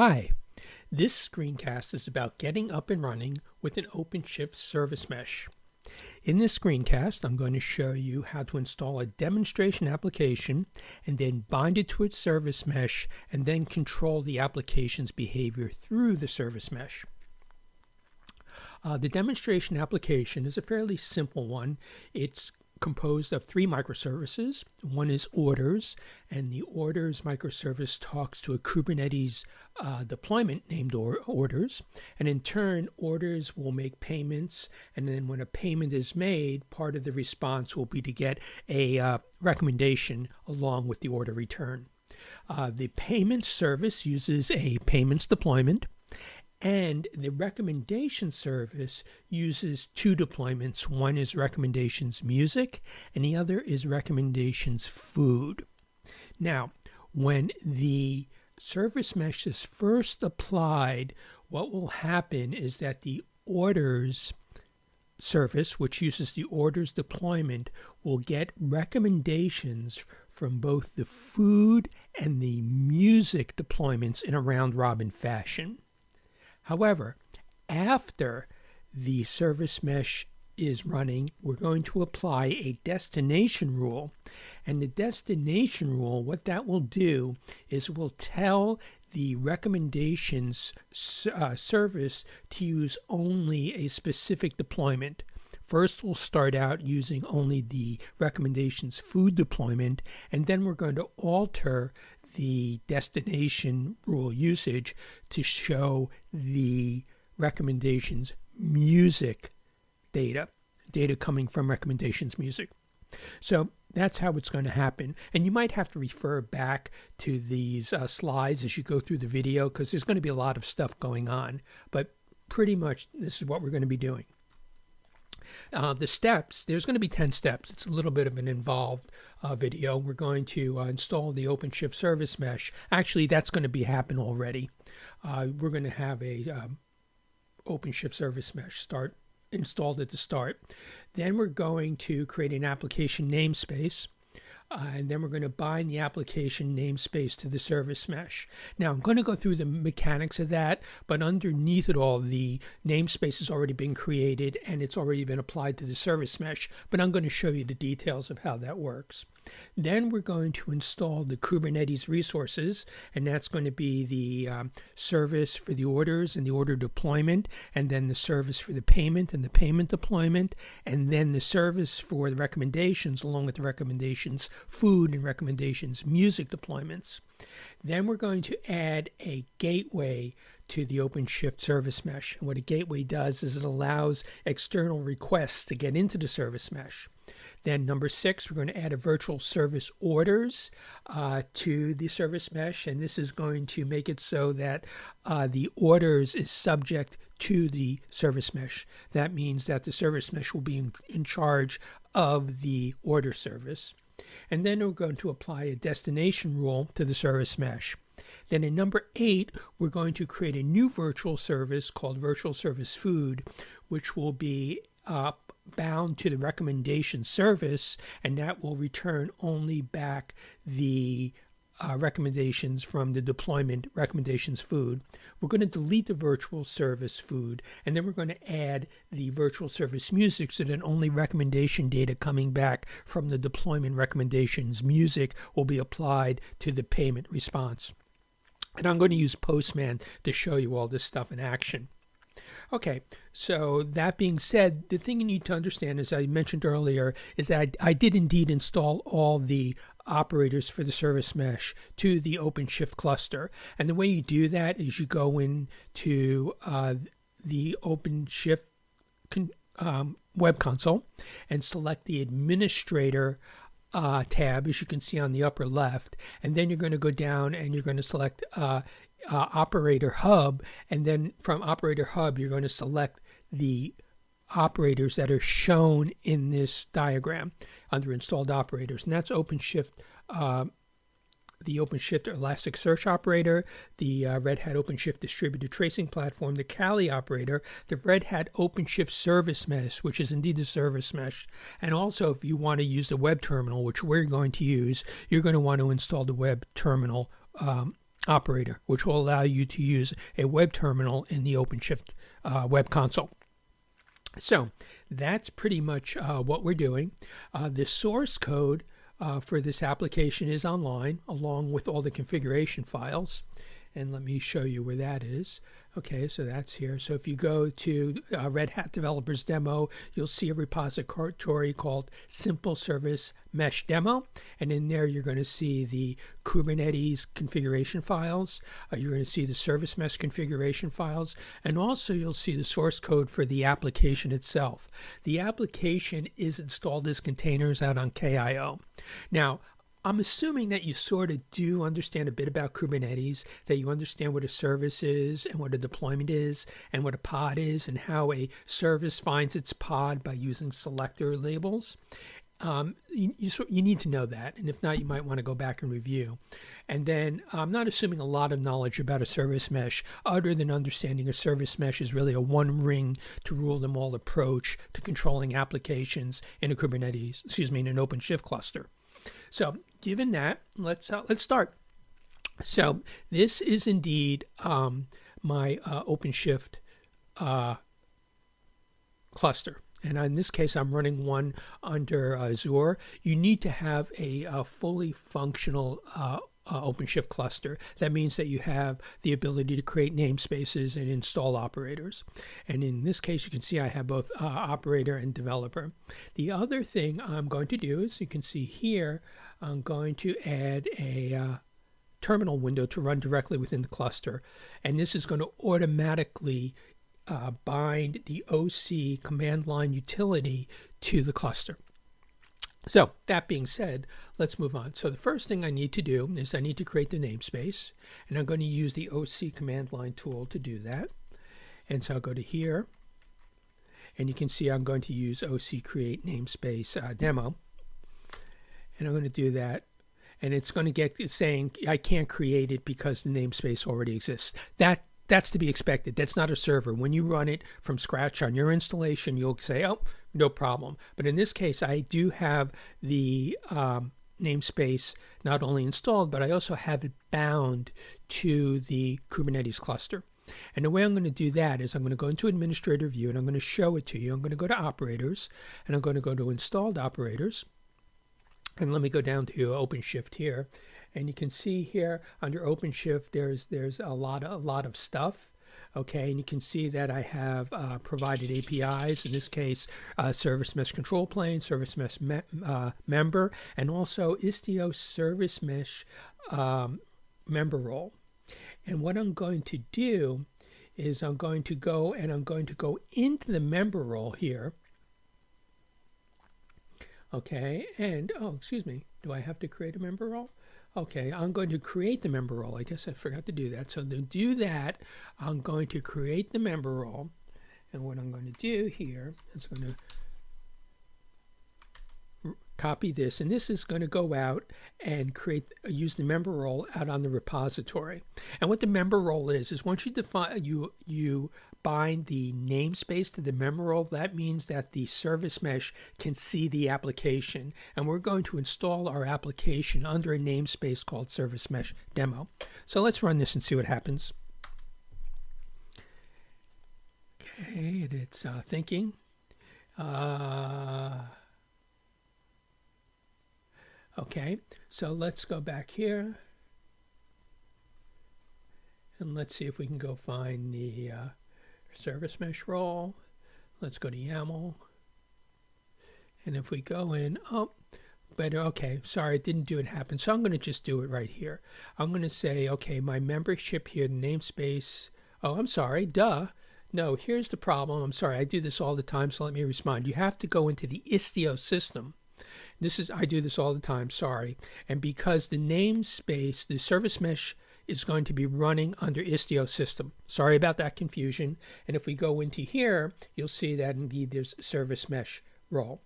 Hi, this screencast is about getting up and running with an OpenShift service mesh. In this screencast, I'm going to show you how to install a demonstration application and then bind it to its service mesh and then control the application's behavior through the service mesh. Uh, the demonstration application is a fairly simple one. It's composed of three microservices. One is orders, and the orders microservice talks to a Kubernetes uh, deployment named or orders. And in turn, orders will make payments. And then when a payment is made, part of the response will be to get a uh, recommendation along with the order return. Uh, the payment service uses a payments deployment. And the recommendation service uses two deployments. One is recommendations music, and the other is recommendations food. Now, when the service mesh is first applied, what will happen is that the orders service, which uses the orders deployment, will get recommendations from both the food and the music deployments in a round robin fashion. However, after the service mesh is running, we're going to apply a destination rule. And the destination rule, what that will do is will tell the recommendations uh, service to use only a specific deployment. First, we'll start out using only the recommendations food deployment, and then we're going to alter the destination rule usage to show the recommendations music data, data coming from recommendations music. So that's how it's going to happen. And you might have to refer back to these uh, slides as you go through the video because there's going to be a lot of stuff going on. But pretty much this is what we're going to be doing. Uh, the steps, there's going to be 10 steps. It's a little bit of an involved uh, video. We're going to uh, install the OpenShift service mesh. Actually, that's going to be happen already. Uh, we're going to have a um, OpenShift service mesh start installed at the start. Then we're going to create an application namespace. Uh, and then we're going to bind the application namespace to the service mesh. Now, I'm going to go through the mechanics of that, but underneath it all, the namespace has already been created and it's already been applied to the service mesh, but I'm going to show you the details of how that works. Then we're going to install the Kubernetes resources, and that's going to be the um, service for the orders and the order deployment, and then the service for the payment and the payment deployment, and then the service for the recommendations, along with the recommendations food and recommendations music deployments. Then we're going to add a gateway to the OpenShift service mesh. And what a gateway does is it allows external requests to get into the service mesh. Then number six, we're going to add a virtual service orders uh, to the service mesh, and this is going to make it so that uh, the orders is subject to the service mesh. That means that the service mesh will be in, in charge of the order service. And then we're going to apply a destination rule to the service mesh. Then in number eight, we're going to create a new virtual service called Virtual Service Food, which will be uh, bound to the recommendation service, and that will return only back the uh, recommendations from the deployment recommendations food. We're going to delete the virtual service food, and then we're going to add the virtual service music so that only recommendation data coming back from the deployment recommendations music will be applied to the payment response. And I'm going to use Postman to show you all this stuff in action. Okay, so that being said, the thing you need to understand, as I mentioned earlier, is that I, I did indeed install all the operators for the service mesh to the OpenShift cluster. And the way you do that is you go into uh, the OpenShift um, web console and select the administrator uh, tab, as you can see on the upper left. And then you're going to go down and you're going to select uh, uh, operator hub. And then from operator hub, you're going to select the operators that are shown in this diagram under installed operators. And that's OpenShift, uh, the OpenShift Elasticsearch operator, the uh, Red Hat OpenShift Distributed Tracing Platform, the Kiali operator, the Red Hat OpenShift Service Mesh, which is indeed the service mesh. And also, if you want to use the web terminal, which we're going to use, you're going to want to install the web terminal um, operator, which will allow you to use a web terminal in the OpenShift uh, web console. So that's pretty much uh, what we're doing. Uh, the source code uh, for this application is online along with all the configuration files. And let me show you where that is. Okay, so that's here. So if you go to uh, Red Hat Developers Demo, you'll see a repository called Simple Service Mesh Demo. And in there, you're going to see the Kubernetes configuration files. Uh, you're going to see the Service Mesh configuration files. And also, you'll see the source code for the application itself. The application is installed as containers out on Quay.io. Now, I'm assuming that you sort of do understand a bit about Kubernetes, that you understand what a service is and what a deployment is and what a pod is and how a service finds its pod by using selector labels. Um, you, you, you, need to know that. And if not, you might want to go back and review. And then I'm not assuming a lot of knowledge about a service mesh, other than understanding a service mesh is really a one ring to rule them all approach to controlling applications in a Kubernetes, excuse me, in an OpenShift cluster. So given that, let's uh, let's start. So this is indeed um, my uh, OpenShift uh, cluster. And in this case, I'm running one under Azure. You need to have a, a fully functional uh, uh, OpenShift cluster. That means that you have the ability to create namespaces and install operators. And in this case, you can see I have both uh, operator and developer. The other thing I'm going to do is you can see here, I'm going to add a uh, terminal window to run directly within the cluster. And this is going to automatically uh, bind the OC command line utility to the cluster. So that being said, let's move on. So the first thing I need to do is I need to create the namespace, and I'm going to use the OC command line tool to do that. And so I'll go to here, and you can see I'm going to use OC create namespace uh, demo. And I'm going to do that. And it's going to get saying I can't create it because the namespace already exists. That that's to be expected. That's not a server. When you run it from scratch on your installation, you'll say, oh, no problem. But in this case, I do have the um, namespace not only installed, but I also have it bound to the Kubernetes cluster. And the way I'm going to do that is I'm going to go into administrator view and I'm going to show it to you. I'm going to go to operators and I'm going to go to installed operators. And let me go down to OpenShift here. And you can see here under OpenShift, there's there's a lot of, a lot of stuff. Okay, and you can see that I have uh, provided APIs, in this case, uh, Service Mesh Control Plane, Service Mesh me uh, Member, and also Istio Service Mesh um, Member Role. And what I'm going to do is I'm going to go and I'm going to go into the member role here. Okay, and, oh, excuse me, do I have to create a member role? Okay, I'm going to create the member role. I guess I forgot to do that. So to do that, I'm going to create the member role. And what I'm going to do here is going to copy this and this is going to go out and create use the member role out on the repository. And what the member role is is once you define you you bind the namespace to the member role that means that the service mesh can see the application. And we're going to install our application under a namespace called service mesh demo. So let's run this and see what happens. Okay it's uh, thinking. Uh, Okay, so let's go back here. And let's see if we can go find the uh, service mesh role. Let's go to YAML. And if we go in, oh, but okay, sorry, it didn't do it happen. So I'm going to just do it right here. I'm going to say, okay, my membership here, the namespace. Oh, I'm sorry, duh. No, here's the problem. I'm sorry, I do this all the time, so let me respond. You have to go into the Istio system. This is I do this all the time, sorry. And because the namespace, the service mesh is going to be running under Istio system. Sorry about that confusion. And if we go into here, you'll see that indeed there's service mesh role,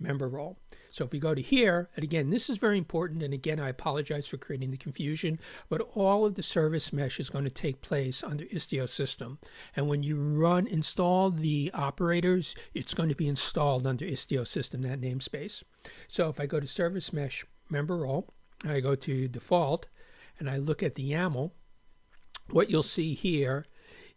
member role. So if we go to here, and again, this is very important, and again, I apologize for creating the confusion, but all of the service mesh is going to take place under Istio system. And when you run, install the operators, it's going to be installed under Istio system, that namespace. So if I go to service mesh member role, I go to default, and I look at the YAML, what you'll see here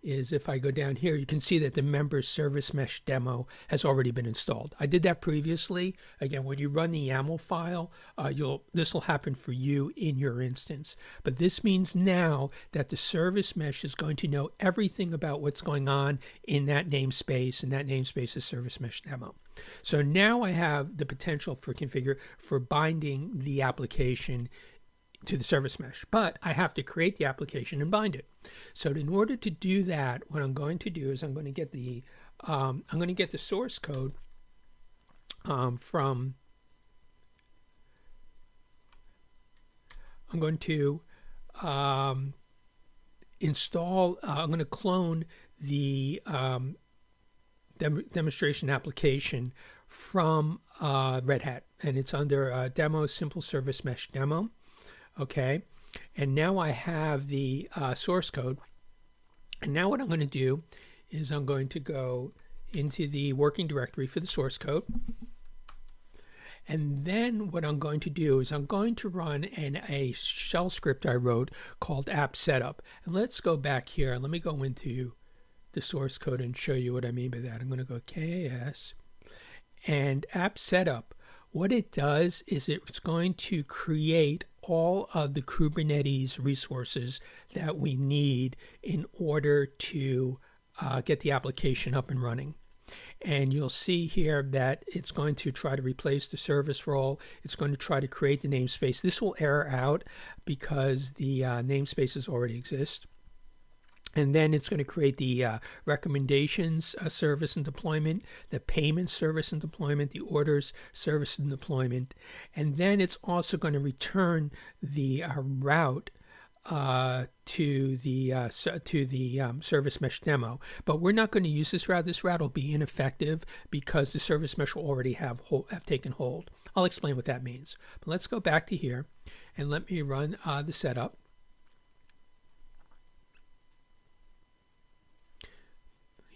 is if I go down here, you can see that the member service mesh demo has already been installed. I did that previously. Again, when you run the YAML file, uh, you'll this will happen for you in your instance. But this means now that the service mesh is going to know everything about what's going on in that namespace, and that namespace is service mesh demo. So now I have the potential for configure for binding the application to the service mesh, but I have to create the application and bind it. So in order to do that, what I'm going to do is I'm going to get the um, I'm going to get the source code um, from I'm going to um, install uh, I'm going to clone the um, dem demonstration application from uh, Red Hat and it's under uh, demo simple service mesh demo okay and now I have the uh, source code and now what I'm going to do is I'm going to go into the working directory for the source code and then what I'm going to do is I'm going to run an, a shell script I wrote called app setup. And let's go back here. Let me go into the source code and show you what I mean by that. I'm going to go K8S and app setup. What it does is it's going to create all of the Kubernetes resources that we need in order to uh, get the application up and running. And you'll see here that it's going to try to replace the service role. It's going to try to create the namespace. This will error out because the uh, namespaces already exist and then it's going to create the uh, recommendations uh, service and deployment, the payment service and deployment, the orders service and deployment, and then it's also going to return the uh, route uh, to the uh, to the um, service mesh demo. But we're not going to use this route. This route will be ineffective because the service mesh will already have have taken hold. I'll explain what that means. But let's go back to here and let me run uh, the setup.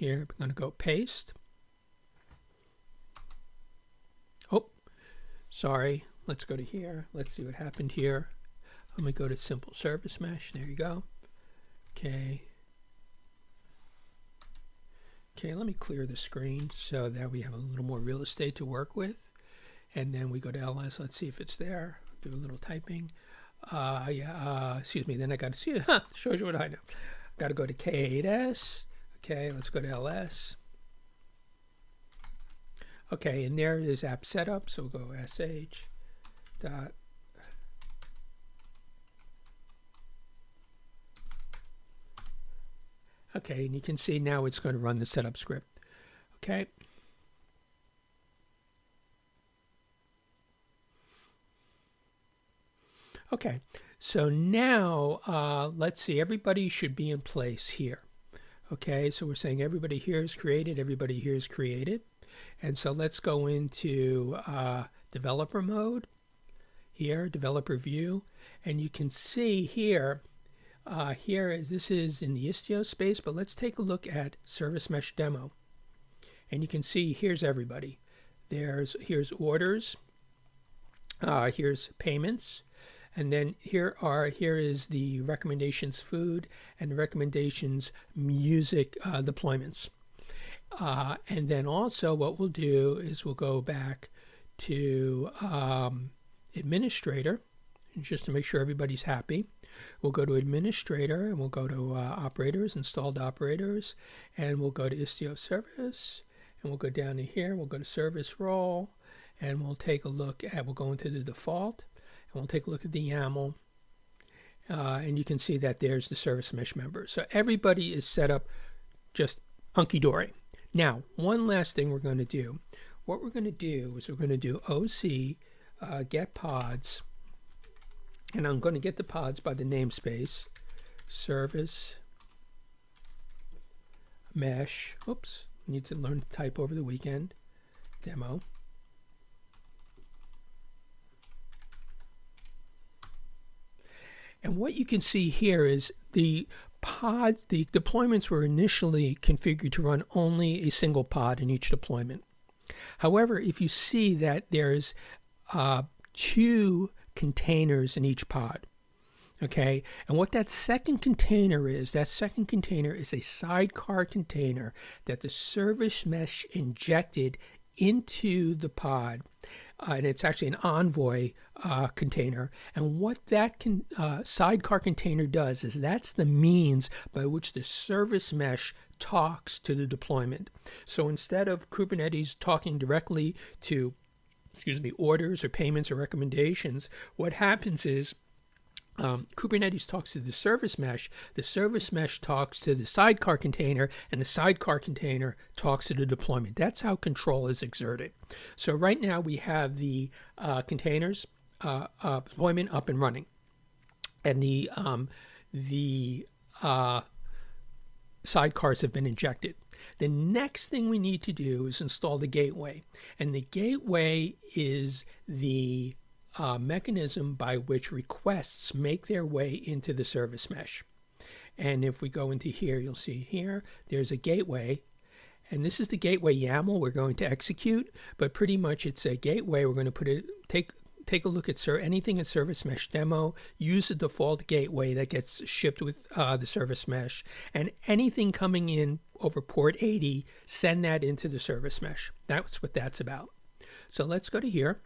Here. I'm going to go paste. Oh, sorry. Let's go to here. Let's see what happened here. Let me go to simple service mesh. There you go. Okay. Okay, let me clear the screen so that we have a little more real estate to work with. And then we go to ls. Let's see if it's there. Do a little typing. Uh, yeah, uh, excuse me. Then I got to see it. Huh, shows you what I know. Got to go to K8S. Okay, let's go to ls. Okay, and there is app setup, so we'll go sh dot Okay, and you can see now it's going to run the setup script. Okay. Okay, so now uh, let's see, everybody should be in place here. Okay, so we're saying everybody here is created, everybody here is created. And so let's go into uh, developer mode here, developer view. And you can see here, uh, here is this is in the Istio space, but let's take a look at Service Mesh Demo. And you can see here's everybody. There's here's orders, uh, here's payments, and then here are here is the recommendations food and recommendations music uh, deployments. Uh, and then also what we'll do is we'll go back to um, administrator just to make sure everybody's happy. We'll go to administrator and we'll go to uh, operators, installed operators, and we'll go to Istio service and we'll go down to here. We'll go to service role and we'll take a look at, we'll go into the default and we'll take a look at the YAML. Uh, and you can see that there's the service mesh member. So everybody is set up just hunky-dory. Now, one last thing we're going to do. What we're going to do is we're going to do OC uh, get pods. And I'm going to get the pods by the namespace. Service mesh. Oops, need to learn to type over the weekend. Demo. And what you can see here is the pods, the deployments were initially configured to run only a single pod in each deployment. However, if you see that there's uh, two containers in each pod, Okay, and what that second container is, that second container is a sidecar container that the service mesh injected into the pod. Uh, and it's actually an Envoy uh, container. And what that can, uh, sidecar container does is that's the means by which the service mesh talks to the deployment. So instead of Kubernetes talking directly to, excuse me, orders or payments or recommendations, what happens is um, Kubernetes talks to the service mesh, the service mesh talks to the sidecar container, and the sidecar container talks to the deployment. That's how control is exerted. So right now we have the uh, containers uh, uh, deployment up and running, and the um, the uh, sidecars have been injected. The next thing we need to do is install the gateway, and the gateway is the mechanism by which requests make their way into the service mesh. And if we go into here, you'll see here, there's a gateway. And this is the gateway YAML we're going to execute, but pretty much it's a gateway. We're going to put it, take, take a look at sir, anything in Service Mesh demo, use the default gateway that gets shipped with uh, the Service Mesh, and anything coming in over port 80, send that into the Service Mesh. That's what that's about. So let's go to here.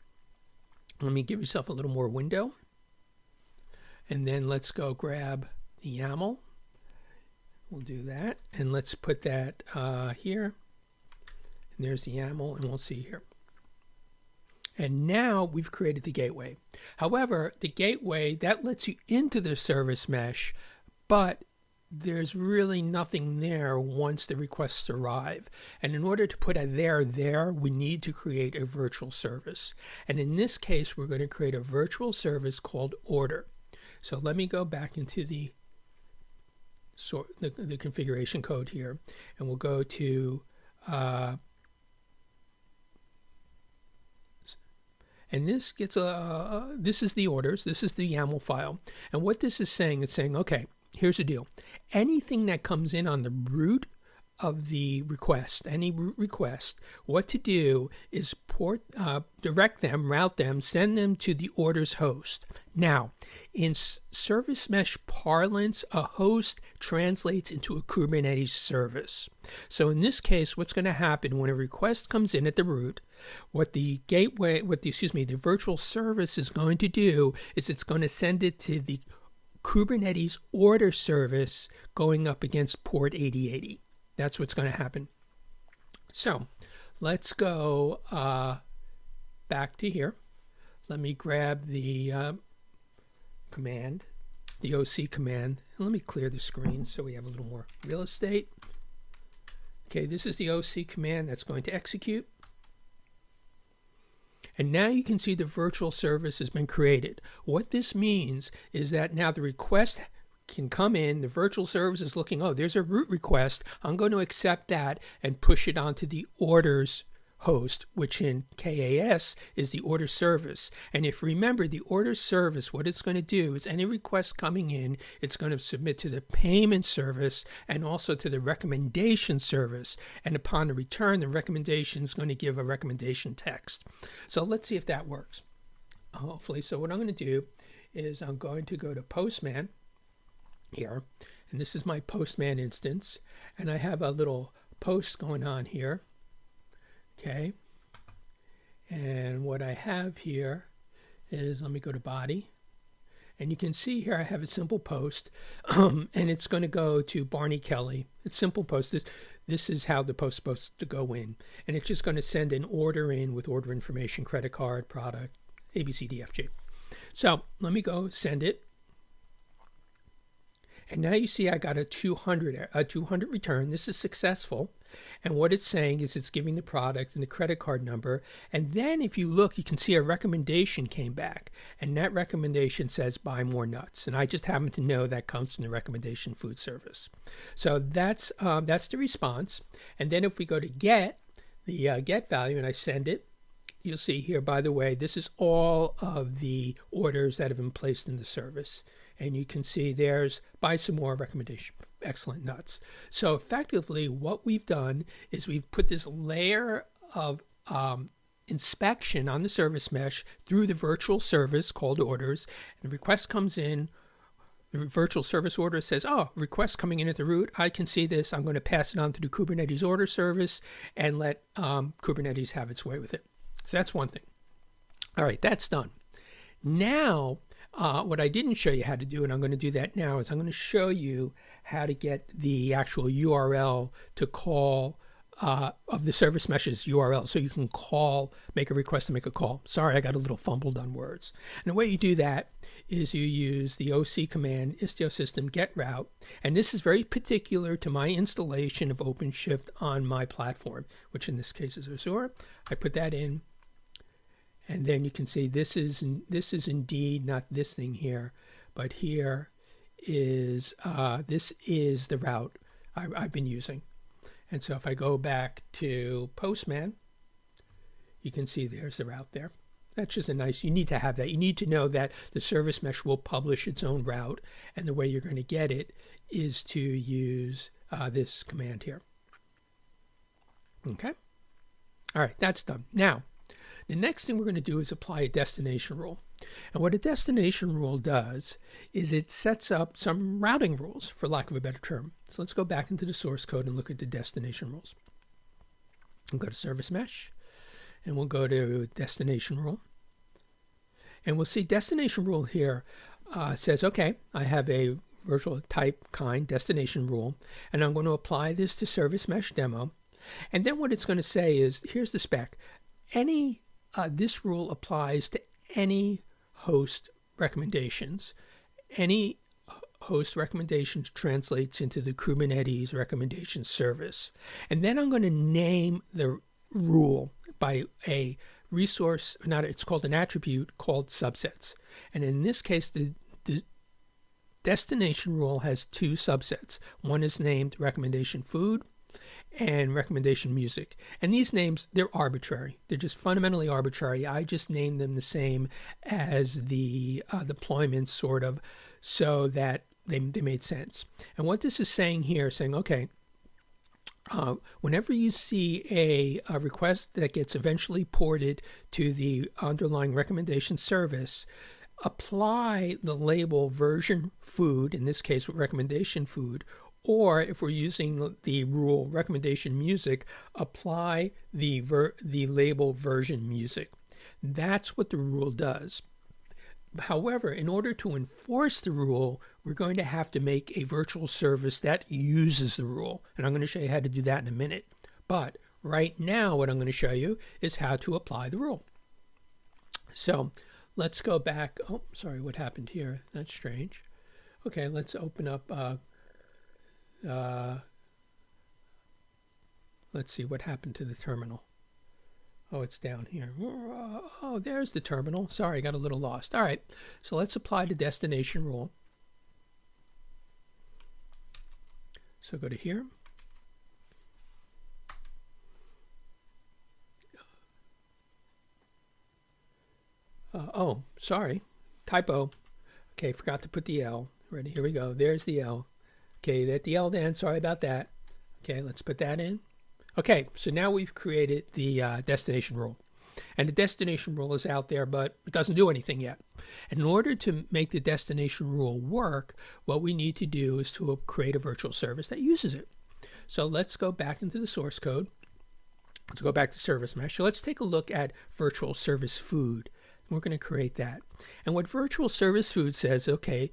Let me give yourself a little more window. And then let's go grab the YAML. We'll do that. And let's put that uh, here. And there's the YAML, and we'll see here. And now we've created the gateway. However, the gateway, that lets you into the service mesh, but there's really nothing there once the requests arrive. And in order to put a there there, we need to create a virtual service. And in this case, we're going to create a virtual service called order. So let me go back into the sort the, the configuration code here, and we'll go to uh, and this gets a uh, this is the orders this is the YAML file and what this is saying it's saying okay here's the deal anything that comes in on the root of the request, any request, what to do is port, uh, direct them, route them, send them to the orders host. Now, in service mesh parlance, a host translates into a Kubernetes service. So in this case, what's going to happen when a request comes in at the root, what the gateway, what the excuse me, the virtual service is going to do is it's going to send it to the Kubernetes order service going up against port 8080. That's what's going to happen. So let's go uh, back to here. Let me grab the uh, command, the OC command, and let me clear the screen so we have a little more real estate. Okay, this is the OC command that's going to execute. And now you can see the virtual service has been created. What this means is that now the request can come in, the virtual service is looking, oh, there's a root request. I'm going to accept that and push it onto the orders host, which in K8S is the order service. And if remember the order service, what it's going to do is any request coming in, it's going to submit to the payment service and also to the recommendation service. And upon the return, the recommendation is going to give a recommendation text. So let's see if that works. Hopefully. So what I'm going to do is I'm going to go to Postman here. And this is my Postman instance. And I have a little post going on here. Okay. And what I have here is, let me go to body. And you can see here I have a simple post, um, and it's going to go to Barney Kelly. It's simple post. This, this is how the post supposed to go in. And it's just going to send an order in with order information, credit card, product, ABCDFG. So let me go send it. And now you see I got a 200, a 200 return. This is successful. And what it's saying is it's giving the product and the credit card number. And then if you look, you can see a recommendation came back. And that recommendation says buy more nuts. And I just happen to know that comes from the recommendation food service. So that's, um, that's the response. And then if we go to get, the uh, get value and I send it, you'll see here, by the way, this is all of the orders that have been placed in the service. And you can see there's buy some more recommendation. Excellent nuts. So effectively, what we've done is we've put this layer of um, inspection on the service mesh through the virtual service called orders. And the request comes in, the virtual service order says, oh, request coming in at the root. I can see this. I'm going to pass it on to the Kubernetes order service and let um, Kubernetes have its way with it. So that's one thing. All right, that's done. Now, uh, what I didn't show you how to do, and I'm going to do that now, is I'm going to show you how to get the actual URL to call uh, of the service mesh's URL. So you can call, make a request to make a call. Sorry, I got a little fumbled on words. And the way you do that is you use the OC command istio system get route. And this is very particular to my installation of OpenShift on my platform, which in this case is Azure. I put that in. And then you can see this is this is indeed not this thing here, but here is uh, this is the route I, I've been using. And so if I go back to Postman, you can see there's the route there. That's just a nice, you need to have that. You need to know that the service mesh will publish its own route. And the way you're going to get it is to use uh, this command here. Okay. All right, that's done. Now, the next thing we're going to do is apply a destination rule. And what a destination rule does is it sets up some routing rules, for lack of a better term. So let's go back into the source code and look at the destination rules. We'll go to service mesh, and we'll go to destination rule. And we'll see destination rule here uh, says, okay, I have a virtual type kind destination rule, and I'm going to apply this to service mesh demo. And then what it's going to say is, here's the spec. Any, uh, this rule applies to any host recommendations. Any host recommendations translates into the Kubernetes recommendation service. And then I'm going to name the rule by a resource, not it's called an attribute called subsets. And in this case, the, the destination rule has two subsets. One is named recommendation food and recommendation music. And these names, they're arbitrary. They're just fundamentally arbitrary. I just named them the same as the uh, deployments, sort of, so that they, they made sense. And what this is saying here, saying, okay, uh, whenever you see a, a, request that gets eventually ported to the underlying recommendation service, apply the label version food, in this case recommendation food, or if we're using the rule recommendation music, apply the, the label version music. That's what the rule does. However, in order to enforce the rule, we're going to have to make a virtual service that uses the rule. And I'm going to show you how to do that in a minute. But right now, what I'm going to show you is how to apply the rule. So let's go back. Oh, sorry, what happened here? That's strange. Okay, let's open up uh, uh, let's see what happened to the terminal. Oh, it's down here. Oh, there's the terminal. Sorry, I got a little lost. All right, so let's apply the destination rule. So go to here. Uh, oh, sorry, typo. Okay, forgot to put the L. Ready, here we go. There's the L. Okay, that the L then, sorry about that. Okay, let's put that in. Okay, so now we've created the uh, destination rule. And the destination rule is out there, but it doesn't do anything yet. In order to make the destination rule work, what we need to do is to create a virtual service that uses it. So let's go back into the source code. Let's go back to service mesh. So let's take a look at virtual service food. We're going to create that. And what virtual service food says, okay,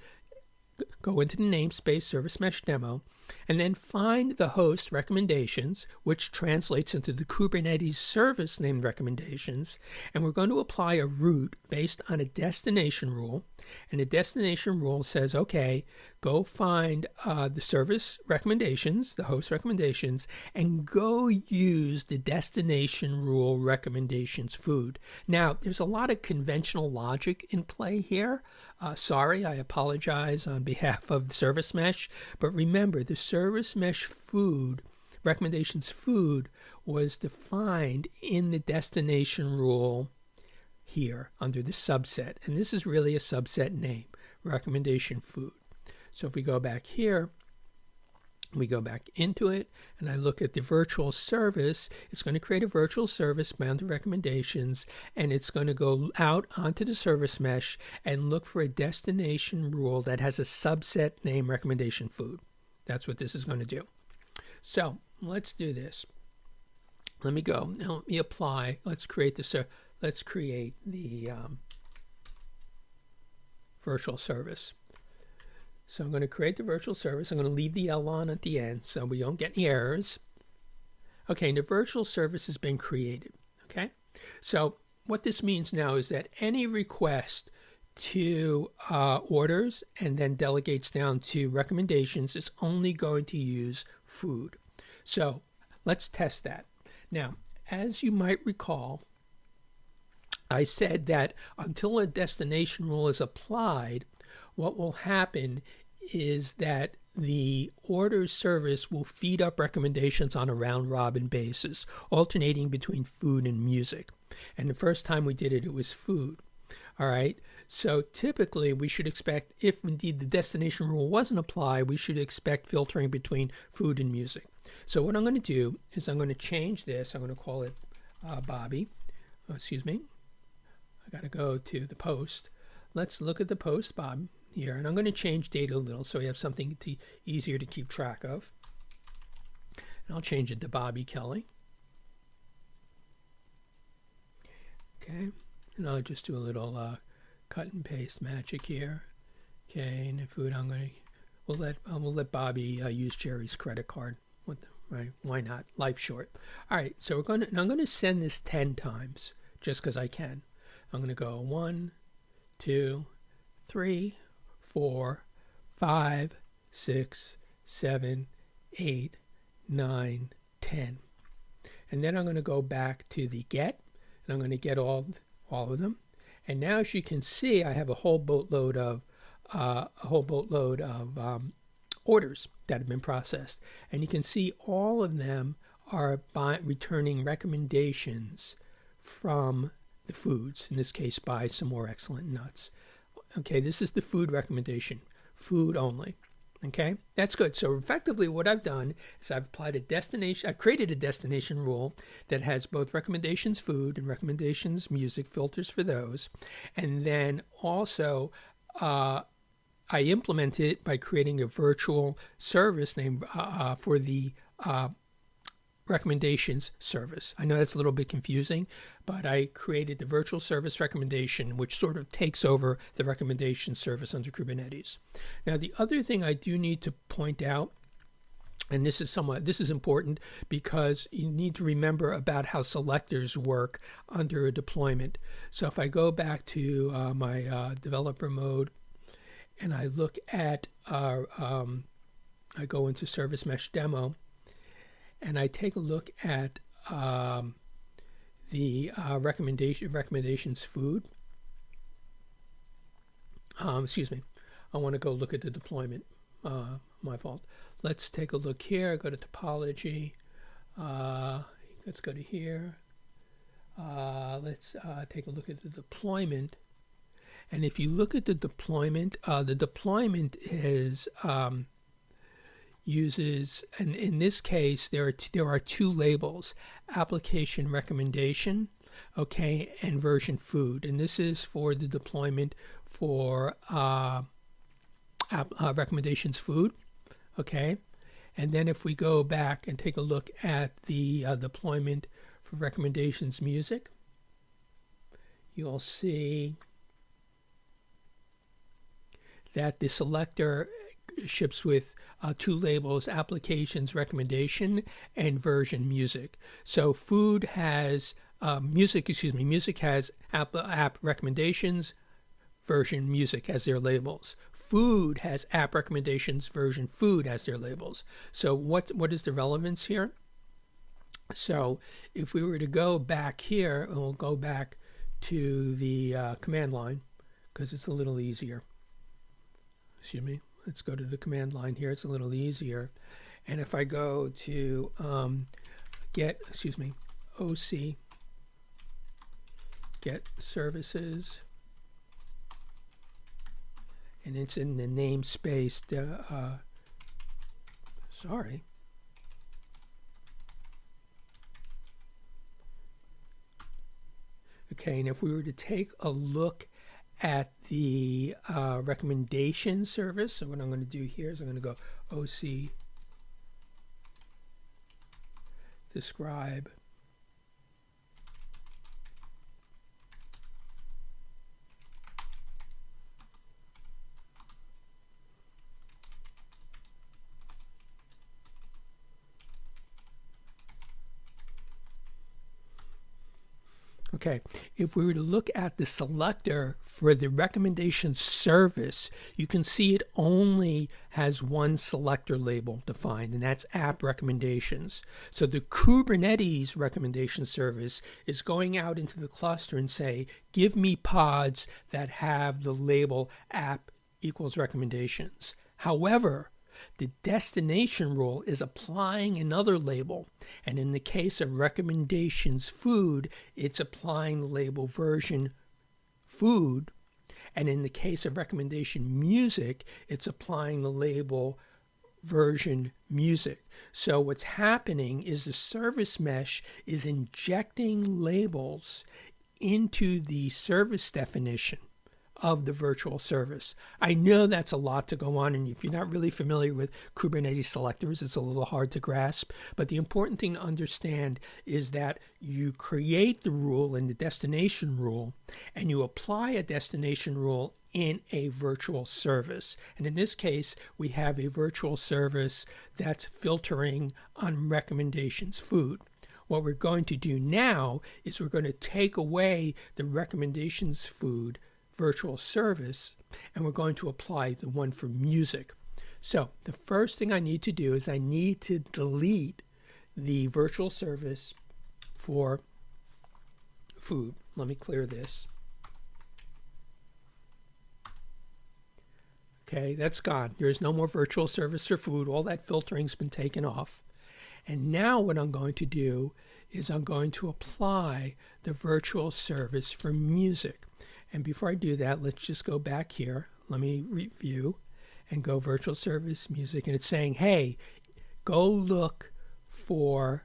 go into the namespace service mesh demo, and then find the host recommendations, which translates into the Kubernetes service named recommendations. And we're going to apply a route based on a destination rule. And the destination rule says, okay, go find uh, the service recommendations, the host recommendations, and go use the destination rule recommendations food. Now, there's a lot of conventional logic in play here. Uh, sorry, I apologize on behalf of the service mesh, but remember the service mesh food recommendations food was defined in the destination rule here under the subset. And this is really a subset name, recommendation food. So if we go back here, we go back into it and I look at the virtual service, it's going to create a virtual service bound to recommendations and it's going to go out onto the service mesh and look for a destination rule that has a subset name recommendation food. That's what this is going to do. So let's do this. Let me go. Now let me apply. Let's create this. Uh, let's create the um, virtual service. So I'm going to create the virtual service. I'm going to leave the L on at the end so we don't get any errors. Okay, the virtual service has been created. Okay, so what this means now is that any request to uh, orders and then delegates down to recommendations is only going to use food. So let's test that. Now, as you might recall, I said that until a destination rule is applied, what will happen is that the order service will feed up recommendations on a round robin basis, alternating between food and music. And the first time we did it, it was food. All right. So typically, we should expect, if indeed the destination rule wasn't applied, we should expect filtering between food and music. So what I'm going to do is I'm going to change this. I'm going to call it uh, Bobby. Oh, excuse me. I got to go to the post. Let's look at the post, Bob here. And I'm going to change data a little so we have something to, easier to keep track of. And I'll change it to Bobby Kelly. Okay, and I'll just do a little uh, cut and paste magic here. Okay, and the food I'm to, we'll let, um, we'll let Bobby uh, use Jerry's credit card. The, right? Why not? Life short. All right, so we're to, I'm going to send this 10 times just because I can. I'm going to go one, two, three, four, five, six, seven, eight, nine, ten. And then I'm going to go back to the get, and I'm going to get all, all of them. And now, as you can see, I have a whole boatload of uh, a whole boatload of um, orders that have been processed, and you can see all of them are by returning recommendations from the foods. In this case, buy some more excellent nuts. Okay, this is the food recommendation, food only. Okay, that's good. So effectively what I've done is I've applied a destination, I've created a destination rule that has both recommendations food and recommendations music filters for those. And then also uh, I implemented it by creating a virtual service named uh, uh for the uh, recommendations service. I know that's a little bit confusing, but I created the virtual service recommendation, which sort of takes over the recommendation service under Kubernetes. Now, the other thing I do need to point out and this is somewhat this is important because you need to remember about how selectors work under a deployment so if i go back to uh, my uh, developer mode and i look at our um, i go into service mesh demo and I take a look at um, the uh, recommendation recommendations food. Um, excuse me. I want to go look at the deployment. Uh, my fault. Let's take a look here. Go to topology. Uh, let's go to here. Uh, let's uh, take a look at the deployment. And if you look at the deployment, uh, the deployment is um, uses, and in this case, there are, there are two labels, application recommendation, okay, and version food. And this is for the deployment for uh, app, uh, recommendations food, okay. And then if we go back and take a look at the uh, deployment for recommendations music, you'll see that the selector ships with uh, two labels applications recommendation and version music. So food has uh, music excuse me music has app, app recommendations version music as their labels. Food has app recommendations version food as their labels. So what what is the relevance here? So if we were to go back here and we'll go back to the uh, command line because it's a little easier. Excuse me let's go to the command line here. It's a little easier. And if I go to um, get, excuse me, OC, get services, and it's in the namespace uh, Sorry. Okay, and if we were to take a look at the uh, recommendation service, so what I'm going to do here is I'm going to go OC describe Okay, if we were to look at the selector for the recommendation service, you can see it only has one selector label defined, and that's app recommendations. So the Kubernetes recommendation service is going out into the cluster and say, give me pods that have the label app equals recommendations. However, the destination rule is applying another label. And in the case of recommendations food, it's applying the label version food. And in the case of recommendation music, it's applying the label version music. So what's happening is the service mesh is injecting labels into the service definition of the virtual service. I know that's a lot to go on, and if you're not really familiar with Kubernetes selectors, it's a little hard to grasp. But the important thing to understand is that you create the rule in the destination rule, and you apply a destination rule in a virtual service. And in this case, we have a virtual service that's filtering on recommendations food. What we're going to do now is we're going to take away the recommendations food virtual service and we're going to apply the one for music. So the first thing I need to do is I need to delete the virtual service for food. Let me clear this. Okay, that's gone. There is no more virtual service for food. All that filtering's been taken off. And now what I'm going to do is I'm going to apply the virtual service for music. And before I do that, let's just go back here. Let me review and go virtual service music. And it's saying, hey, go look for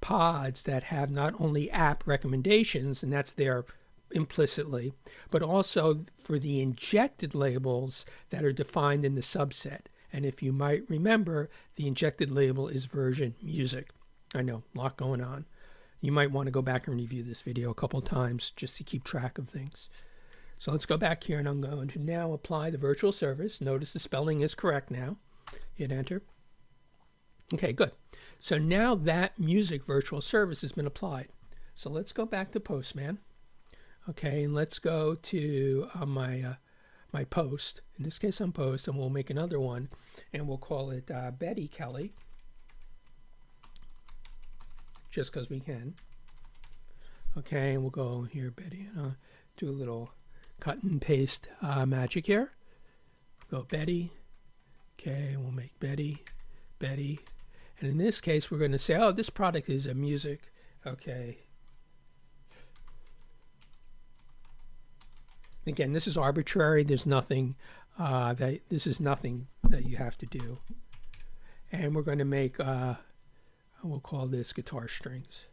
pods that have not only app recommendations, and that's there implicitly, but also for the injected labels that are defined in the subset. And if you might remember, the injected label is version music. I know, a lot going on. You might want to go back and review this video a couple times just to keep track of things. So let's go back here and I'm going to now apply the virtual service. Notice the spelling is correct now. Hit enter. Okay, good. So now that music virtual service has been applied. So let's go back to Postman. Okay, and let's go to uh, my uh, my post. In this case, I'm post, and we'll make another one, and we'll call it uh, Betty Kelly just because we can. Okay, and we'll go here, Betty, and uh, do a little cut and paste uh, magic here. Go Betty. Okay, we'll make Betty, Betty. And in this case, we're going to say, oh, this product is a music. Okay. Again, this is arbitrary. There's nothing uh, that this is nothing that you have to do. And we're going to make uh, we'll call this guitar strings.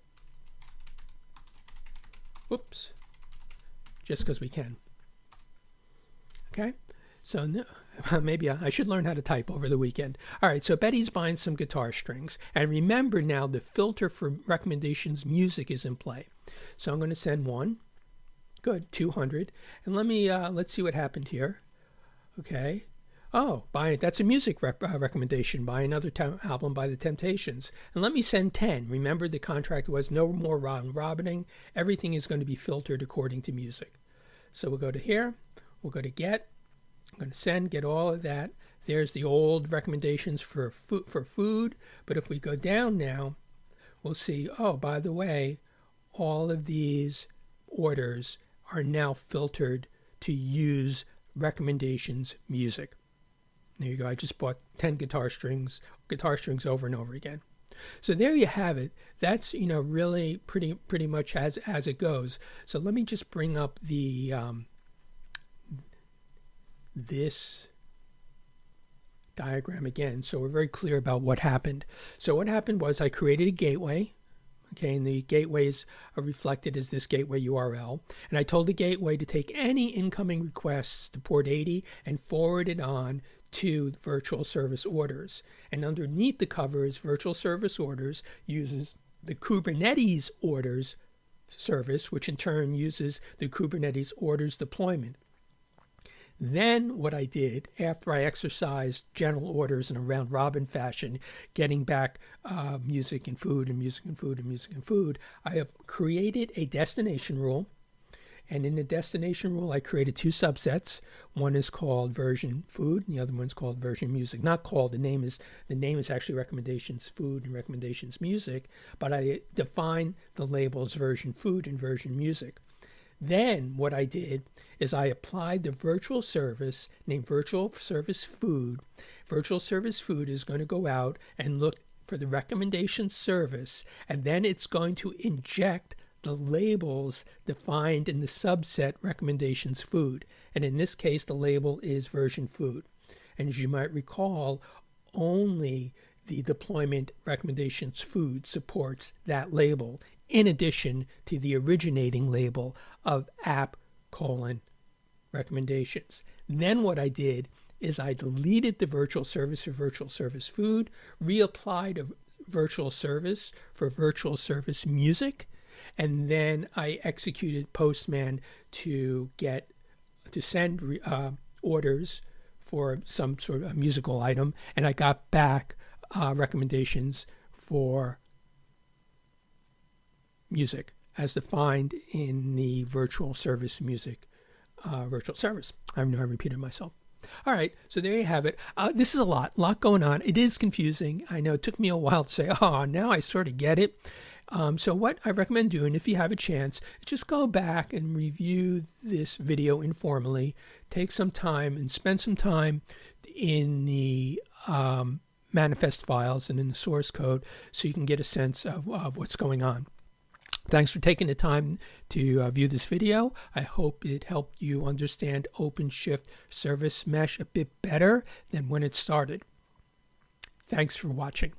Whoops. Just because we can. Okay. So no, maybe I should learn how to type over the weekend. All right, so Betty's buying some guitar strings. And remember now the filter for recommendations music is in play. So I'm going to send one. Good, 200. And let me, uh, let's see what happened here. Okay. Oh, buy that's a music rep, uh, recommendation. Buy another album by the Temptations, and let me send ten. Remember, the contract was no more round robining. Everything is going to be filtered according to music. So we'll go to here. We'll go to get. I'm going to send, get all of that. There's the old recommendations for food, for food. But if we go down now, we'll see. Oh, by the way, all of these orders are now filtered to use recommendations music. There you go. I just bought 10 guitar strings, guitar strings over and over again. So there you have it. That's, you know, really pretty pretty much as as it goes. So let me just bring up the um, this diagram again so we're very clear about what happened. So what happened was I created a gateway okay and the gateways are reflected as this gateway URL and I told the gateway to take any incoming requests to port 80 and forward it on to virtual service orders and underneath the covers virtual service orders uses the Kubernetes orders service which in turn uses the Kubernetes orders deployment then what I did after I exercised general orders in a round robin fashion, getting back uh, music and food and music and food and music and food, I have created a destination rule. And in the destination rule, I created two subsets. One is called version food, and the other one's called version music. Not called. The name is the name is actually recommendations food and recommendations music. But I define the labels version food and version music. Then what I did is I applied the virtual service named Virtual Service Food. Virtual Service Food is going to go out and look for the recommendation service, and then it's going to inject the labels defined in the subset recommendations food. And in this case, the label is version food. And as you might recall, only the deployment recommendations food supports that label in addition to the originating label of app colon recommendations. Then what I did is I deleted the virtual service for virtual service food, reapplied a virtual service for virtual service music, and then I executed Postman to get to send uh, orders for some sort of musical item, and I got back uh, recommendations for music as defined in the virtual service music uh, virtual service. I know I repeated myself. All right, so there you have it. Uh, this is a lot, a lot going on. It is confusing. I know it took me a while to say, oh, now I sort of get it. Um, so what I recommend doing, if you have a chance, is just go back and review this video informally. Take some time and spend some time in the um, manifest files and in the source code so you can get a sense of, of what's going on. Thanks for taking the time to uh, view this video. I hope it helped you understand OpenShift Service Mesh a bit better than when it started. Thanks for watching.